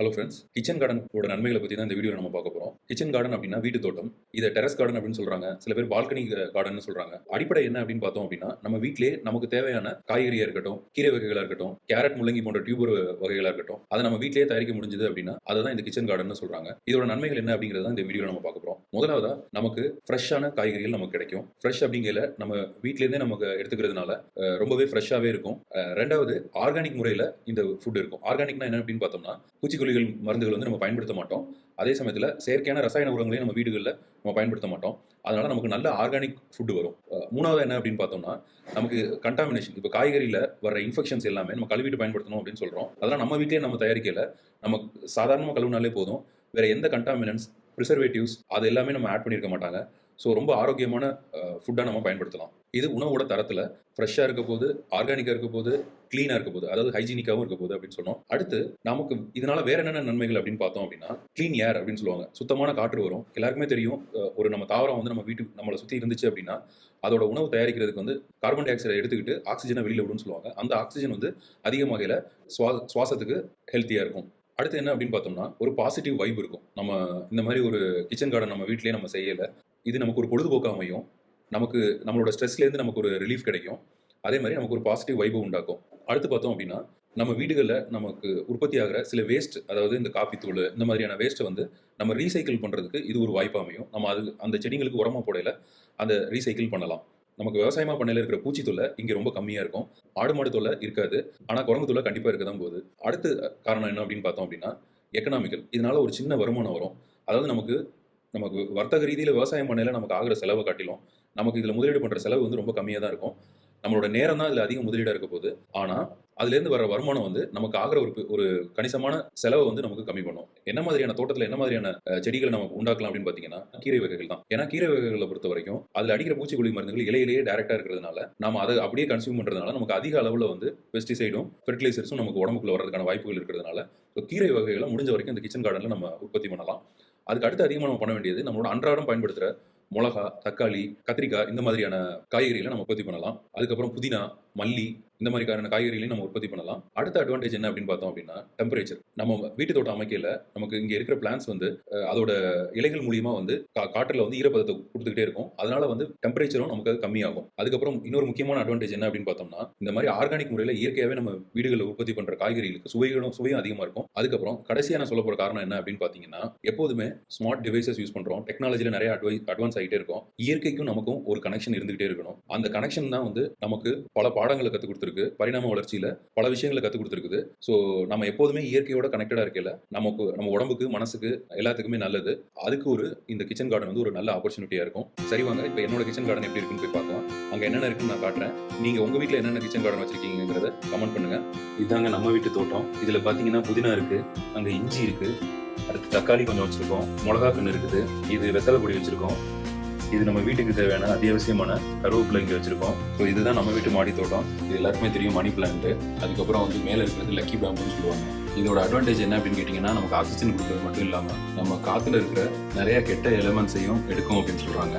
Hello friends kitchen கார்டனோட நன்மைகளை பற்றி தான் இந்த வீடியோ நம்ம பார்க்க போகிறோம் கிச்சன் கார்டன் அப்படின்னா வீட்டு தோட்டம். இதை டெரஸ் கார்டன் அப்படின்னு சொல்கிறாங்க சில பேர் பால்கனி கார்டன் சொல்கிறாங்க அடிப்படை என்ன அப்படின்னு பார்த்தோம் அப்படின்னா நம்ம வீட்டிலே நமக்கு தேவையான காய்கறியாக இருக்கட்டும் கீரை வகைகளாக இருக்கட்டும் கேரட் முள்ளங்கி போன்ற டியூபர் வகைகளாக இருக்கட்டும் அதை நம்ம வீட்டிலே தயாரிக்க முடிஞ்சது அப்படின்னா அதை தான் இந்த கிச்சன் கார்டன் சொல்கிறாங்க இதோட நன்மைகள் என்ன அப்படிங்கிறத தான் இந்த வீடியோ நம்ம பார்க்க போகிறோம் முதலாவதா நமக்கு ஃப்ரெஷ்ஷான காய்கறிகள் நமக்கு கிடைக்கும். ஃப்ரெஷ் அப்படிங்கிற நம்ம வீட்டிலேருந்தே நமக்கு எடுத்துக்கிறதுனால ரொம்பவே ஃப்ரெஷ்ஷாகவே இருக்கும். ரெண்டாவது ஆர்கானிக் முறையில் இந்த ஃபுட் இருக்கும். ஆர்கானிக்னா என்ன அப்படின்னு பார்த்தோம்னா பூச்சிக்கொல்லிகள் மருந்துகள் வந்து நம்ம பயன்படுத்த மாட்டோம். அதே சமயத்தில் செயற்கையான ரசாயன உரங்களையும் நம்ம வீடுகளில் நம்ம பயன்படுத்த மாட்டோம். அதனால் நமக்கு நல்ல ஆர்கானிக் ஃபுட்டு வரும். மூணாவது என்ன அப்படின்னு பார்த்தோம்னா நமக்கு கண்டாமினேஷன் இப்போ காய்கறியில் வர இன்ஃபெக்ஷன்ஸ் எல்லாமே நம்ம கழுவிட்டு பயன்படுத்தணும் அப்படின்னு சொல்கிறோம் அதெல்லாம் நம்ம வீட்டிலே நம்ம தயாரிக்கல. நம்ம சாதாரணமாக கழுவினாலே போதும். வேறு எந்த கண்டாமினன்ஸ் ப்ரிசர்வேட்டிவ்ஸ் அது எல்லாமே நம்ம ஆட் பண்ணியிருக்க மாட்டாங்க. ஸோ ரொம்ப ஆரோக்கியமான ஃபுட்டாக நம்ம பயன்படுத்தலாம். இது உணவோட தரத்தில் ஃப்ரெஷ்ஷாக இருக்க போது ஆர்கானிக்காக இருக்க போது க்ளீனாக இருக்க போது அதாவது ஹைஜீனிக்காகவும் இருக்க போது அப்படின்னு சொன்னோம். அடுத்து நமக்கு இதனால வேற என்னென்ன நன்மைகள் அப்படின்னு பார்த்தோம் அப்படின்னா க்ளீன் ஏர் அப்படின்னு சொல்லுவாங்க. சுத்தமான காற்று வரும். எல்லாருக்குமே தெரியும் ஒரு நம்ம தாவரம் வந்து நம்ம வீட்டுக்கு நம்மளை சுற்றி இருந்துச்சு அப்படின்னா அதோட உணவு தயாரிக்கிறதுக்கு வந்து கார்பன் டை ஆக்சைடை எடுத்துக்கிட்டு ஆக்சிஜனை வெளியில் விடுன்னு சொல்லுவாங்க. அந்த ஆக்சிஜன் வந்து அதிக வகையில் சுவா சுவாசத்துக்கு ஹெல்த்தியாக இருக்கும். அடுத்து என்ன அப்படின்னு பார்த்தோம்னா ஒரு பாசிட்டிவ் வைப் இருக்கும். நம்ம இந்த மாதிரி ஒரு கிச்சன் கார்டன் நம்ம வீட்லேயே நம்ம செய்யலை இது நமக்கு ஒரு பொழுதுபோக்காக அமையும். நமக்கு நம்மளோட ஸ்ட்ரெஸ்லேருந்து நமக்கு ஒரு ரிலீஃப் கிடைக்கும். அதே மாதிரி நமக்கு ஒரு பாசிட்டிவ் வைபை உண்டாக்கும். அடுத்து பார்த்தோம் அப்படின்னா நம்ம வீடுகளில் நமக்கு உற்பத்தி ஆகிற சில வேஸ்ட் அதாவது இந்த காப்பித்தூள் இந்த மாதிரியான வேஸ்ட்டை வந்து நம்ம ரீசைக்கிள் பண்ணுறதுக்கு இது ஒரு வாய்ப்பாக அமையும். நம்ம அது அந்த செடிங்களுக்கு உரமாக போடையில் அந்த ரீசைக்கிள் பண்ணலாம். நமக்கு விவசாயமா பண்ணையில் இருக்கிற பூச்சி தொல்லை இங்கே ரொம்ப கம்மியாக இருக்கும். ஆடு மாடு தொல்லை இருக்காது. ஆனால் குரங்கு தொல்லை கண்டிப்பாக இருக்க தான் போகுது. அடுத்து காரணம் என்ன அப்படின்னு பார்த்தோம் அப்படின்னா எக்கனாமிக்கல் இதனால ஒரு சின்ன வருமானம் வரும். அதாவது நமக்கு நமக்கு வர்த்தக ரீதியில் விவசாயம் பண்ணையில் நமக்கு ஆகிற செலவை காட்டிலும் நமக்கு இதில் முதலீடு பண்ணுற செலவு வந்து ரொம்ப கம்மியாக தான் இருக்கும். நம்மளோட நேரம் தான் இதில் அதிக முதலீடாக இருக்க போகுது. ஆனால் அதுலேருந்து வர வருமானம் வந்து நமக்கு ஆகிற ஒரு ஒரு கணிசமான செலவை வந்து நமக்கு கம்மி பண்ணும். என்ன மாதிரியான தோட்டத்தில் என்ன மாதிரியான செடிகளை நம்ம உண்டாக்கலாம் அப்படின்னு பார்த்தீங்கன்னா கீரை வகைகள் தான். ஏன்னா கீரை வகைகளை பொறுத்த வரைக்கும் அதில் அடிக்கிற பூச்சிக்கொல்லி மருந்துகள் இலையிலேயே டேரெக்டாக இருக்கிறதுனால நம்ம அதை அப்படியே கன்சியூம் பண்ணுறதுனால நமக்கு அதிக அளவில் வந்து பெஸ்டிசைடும் ஃபெர்டிலைசர்ஸும் நமக்கு உடம்புக்குள்ள வரதுக்கான வாய்ப்புகள் இருக்கிறதுனால ஸோ கீரை வகைகளை முடிஞ்ச வரைக்கும் இந்த கிச்சன் கார்டனில் நம்ம உற்பத்தி பண்ணலாம். அதுக்கு அடுத்து அதிகமாக நம்ம பண்ண வேண்டியது நம்மளோட அன்றாடம் பயன்படுத்துகிற மிளகா தக்காளி கத்திரிக்காய் இந்த மாதிரியான காய்கறிகளை நம்ம உற்பத்தி பண்ணலாம். அதுக்கப்புறம் புதினா மல்லி இந்த மாதிரிக்கான காய்கறிகளையும் நம்ம உற்பத்தி பண்ணலாம். அடுத்த அட்வான்டேஜ் என்ன அப்படின்னு பார்த்தோம் அப்படின்னா டெம்பரேச்சர் நம்ம வீட்டு தோட்டம் அமைக்கல நமக்கு இங்கே இருக்கிற பிளான்ஸ் வந்து அதோட இலைகள் மூலியமா வந்து கா- காற்றுல வந்து ஈரப்பதத்தை கொடுத்துக்கிட்டே இருக்கும். அதனால வந்து டெம்பரேச்சரும் நமக்கு அது கம்மியாகும். அதுக்கப்புறம் இன்னொரு முக்கியமான அட்வான்டேஜ் என்ன அப்படின்னு பார்த்தோம்னா இந்த மாதிரி ஆர்கானிக் முறையில் இயற்கையாகவே நம்ம வீடுகளில் உற்பத்தி பண்ற காய்கறிகளுக்கு சுவைகளும் சுவையும் அதிகமாக இருக்கும். அதுக்கப்புறம் கடைசியாக நான் சொல்ல காரணம் என்ன அப்படின்னு பார்த்தீங்கன்னா எப்போதுமே ஸ்மார்ட் டிவைசஸ் யூஸ் பண்றோம். டெக்னாலஜியில் நிறைய அட்வை அட்வான்ஸ் ஆகிட்டே இருக்கும். இயற்கைக்கும் நமக்கும் ஒரு கனெக்ஷன் இருந்துகிட்டே இருக்கணும். அந்த கனெக்ஷன் தான் வந்து நமக்கு பல பாடங்களை கற்றுக் கொடுத்துருக்கு. பரிணாம வளர்ச்சியில பல விஷயங்களை கற்றுக் கொடுத்துருக்குது. ஸோ நம்ம எப்போதுமே இயற்கையோட கனெக்டடாக இருக்கல நமக்கு நம்ம உடம்புக்கு மனசுக்கு எல்லாத்துக்குமே நல்லது. அதுக்கு ஒரு இந்த கிச்சன் கார்டன் வந்து ஒரு நல்ல ஆப்பர்ச்சுனிட்டியாக இருக்கும். சரி வாங்க இப்போ என்னோட கிச்சன் கார்டன் எப்படி இருக்குன்னு போய் பார்க்கலாம். அங்கே என்னென்ன இருக்குன்னு நான் காட்டுறேன். நீங்கள் உங்கள் வீட்டில் என்னென்ன கிச்சன் கார்டன் வச்சிருக்கீங்கிறத கமெண்ட் பண்ணுங்க. இதாங்க நம்ம வீட்டு தோட்டம். இதில் பார்த்தீங்கன்னா புதினா இருக்கு அங்கே இஞ்சி இருக்கு அடுத்து தக்காளி கொஞ்சம் வச்சிருக்கோம் மிளகா கன்று இருக்குது இது வெத்தலை பொடி வச்சிருக்கோம். இது நம்ம வீட்டுக்கு தேவையான அத்தியாவசியமான கருவேப்பிலை இங்கே வச்சிருக்கோம். ஸோ இதுதான் நம்ம வீட்டு மாடி தோட்டம். இது எல்லாருக்குமே தெரியும் மணி பிளான்ட் அதுக்கப்புறம் வந்து மேலே இருக்கிறது லக்கி பேம்புன்னு சொல்லுவாங்க. இதோட அட்வான்டேஜ் என்ன அப்படின்னு கேட்டிங்கன்னா நமக்கு ஆக்சிஜன் கொடுக்கறது மட்டும் இல்லாமல் நம்ம காற்றுல இருக்கிற நிறைய கெட்ட எலமெண்ட்ஸையும் எடுக்கும் அப்படின்னு சொல்கிறாங்க